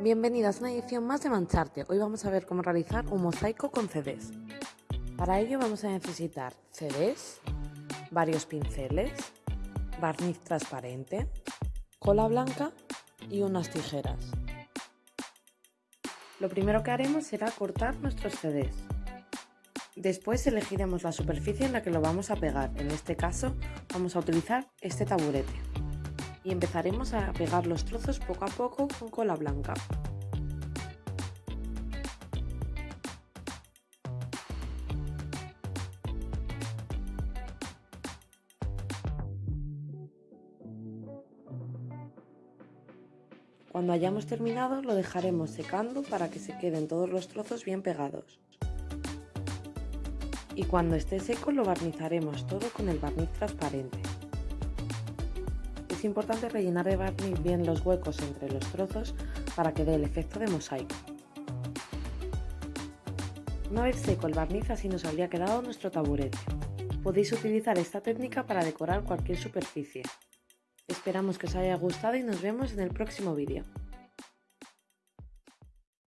Bienvenidas a una edición más de Mancharte. Hoy vamos a ver cómo realizar un mosaico con CDs. Para ello vamos a necesitar CDs, varios pinceles, barniz transparente, cola blanca y unas tijeras. Lo primero que haremos será cortar nuestros CDs. Después elegiremos la superficie en la que lo vamos a pegar. En este caso vamos a utilizar este taburete. Y empezaremos a pegar los trozos poco a poco con cola blanca. Cuando hayamos terminado lo dejaremos secando para que se queden todos los trozos bien pegados. Y cuando esté seco lo barnizaremos todo con el barniz transparente. Importante rellenar de barniz bien los huecos entre los trozos para que dé el efecto de mosaico. Una vez seco el barniz así nos habría quedado nuestro taburete. Podéis utilizar esta técnica para decorar cualquier superficie. Esperamos que os haya gustado y nos vemos en el próximo vídeo.